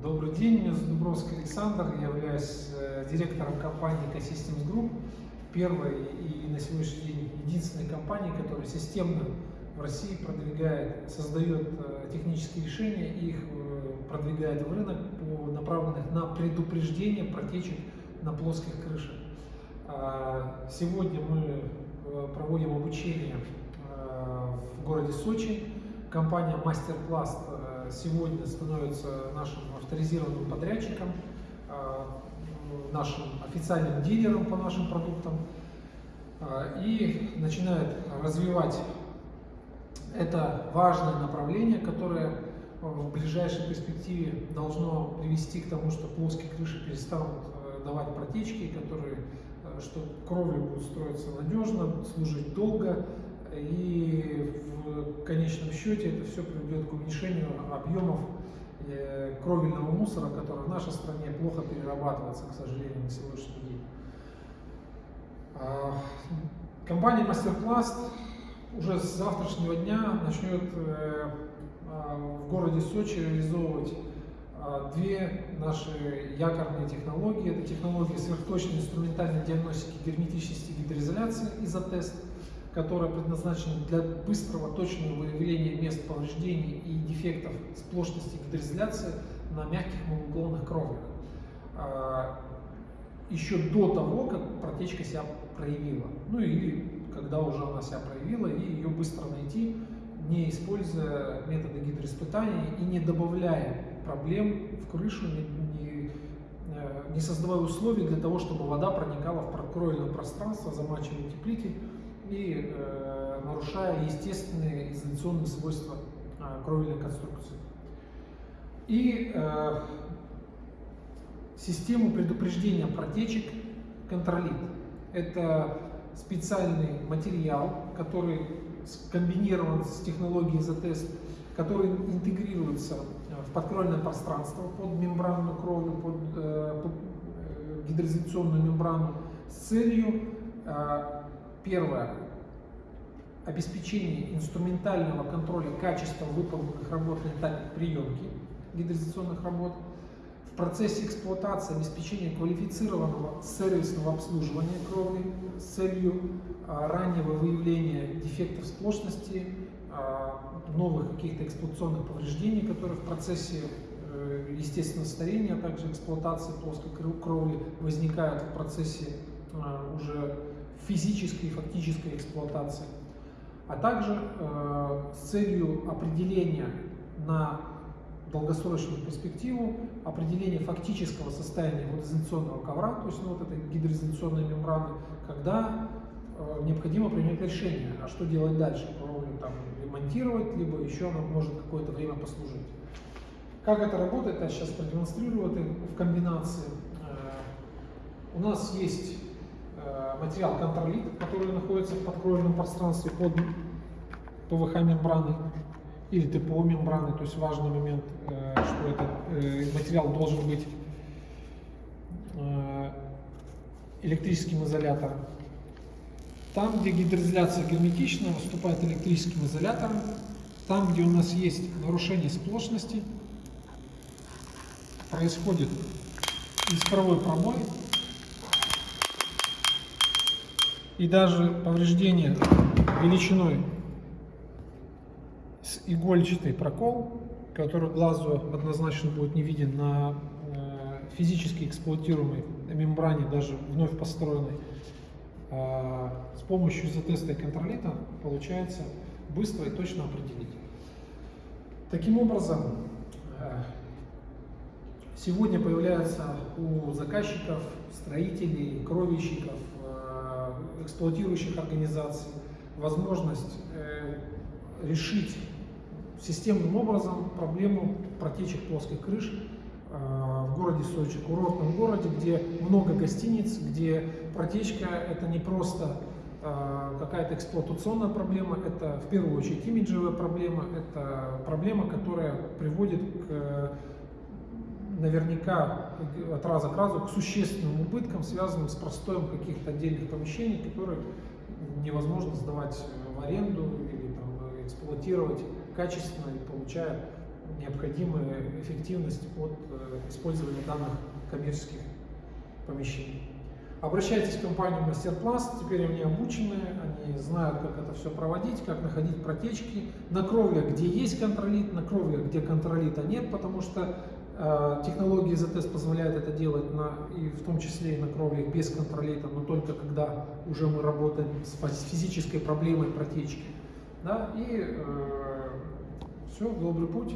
Добрый день, меня зовут Дубровский Александр, я являюсь э, директором компании Ecosystems Group, первой и на сегодняшний день единственной компании, которая системно в России продвигает, создает э, технические решения и их э, продвигает в рынок, по, направленных на предупреждение протечек на плоских крышах. А, сегодня мы проводим обучение в городе Сочи. Компания Мастерпласт сегодня становится нашим авторизированным подрядчиком, а, нашим официальным дилером по нашим продуктам а, и начинает развивать это важное направление, которое в ближайшей перспективе должно привести к тому, что плоские крыши перестанут э, давать протечки, которые, э, что кровля будет строиться надежно, служить долго, и в конечном счете это все приведет к уменьшению объемов э, кровельного мусора, который в нашей стране плохо перерабатывается, к сожалению, на сегодняшний день. А, компания Мастерпласт уже с завтрашнего дня начнет э, а, в городе Сочи реализовывать а, две наши якорные технологии. Это технология сверхточной инструментальной диагностики герметичности гидроизоляции изотест – которая предназначена для быстрого, точного выявления мест повреждений и дефектов сплошности гидроизоляции на мягких малоугловных кровлях. А, еще до того, как протечка себя проявила. Ну или когда уже она себя проявила, и ее быстро найти, не используя методы гидроиспытания и не добавляя проблем в крышу, не, не, э, не создавая условий для того, чтобы вода проникала в кровельное пространство, замачивая утеплитель и э, нарушая естественные изоляционные свойства э, кровельной конструкции. И э, систему предупреждения протечек контролит. Это специальный материал, который комбинирован с технологией изотест, который интегрируется в подкровельное пространство под мембранную кровлю, под, э, под э, гидроизоляционную мембрану с целью э, Первое. Обеспечение инструментального контроля качества выполненных работ на этапе приемки гидроизоляционных работ. В процессе эксплуатации обеспечение квалифицированного сервисного обслуживания кровли с целью а, раннего выявления дефектов сплошности, а, новых каких-то эксплуатационных повреждений, которые в процессе э, естественного старения, а также эксплуатации плоской кровли возникают в процессе а, уже физической и фактической эксплуатации, а также э, с целью определения на долгосрочную перспективу, определения фактического состояния водоизоляционного ковра, то есть ну, вот этой гидроизоляционной мембраны, когда э, необходимо принять решение, а что делать дальше, кровлю там ремонтировать, либо еще она может какое-то время послужить. Как это работает, я сейчас продемонстрирую это в комбинации. Э, у нас есть материал контролит, который находится в подкровельном пространстве под ПВХ мембраной или ТПО мембраны, то есть важный момент, э, что этот э, материал должен быть электрическим изолятором. Там, где гидроизоляция герметична, выступает электрическим изолятором. Там, где у нас есть нарушение сплошности, происходит искровой пробой, и даже повреждение величиной с игольчатый прокол, который глазу однозначно будет не виден на э, физически эксплуатируемой мембране, даже вновь построенной, э, с помощью изотеста и контролита получается быстро и точно определить. Таким образом, э, сегодня появляется у заказчиков, строителей, кровельщиков, эксплуатирующих организаций возможность э, решить системным образом проблему протечек плоских крыш э, в городе Сочи, курортном городе, где много гостиниц, где протечка это не просто э, какая-то эксплуатационная проблема, это в первую очередь имиджевая проблема, это проблема, которая приводит к наверняка от раза к разу к существенным убыткам, связанным с простоем каких-то отдельных помещений, которые невозможно сдавать в аренду или там, эксплуатировать качественно и получая необходимая эффективность от э, использования данных коммерческих помещений. Обращайтесь в компанию Мастерпласт, теперь они обучены, они знают, как это все проводить, как находить протечки на кровлях, где есть контролит, на кровлях, где контролита нет, потому что э, технология ZTS позволяет это делать, на, и в том числе и на кровлях без контролита, но только когда уже мы работаем с физической проблемой протечки. Да, и э, все, добрый путь.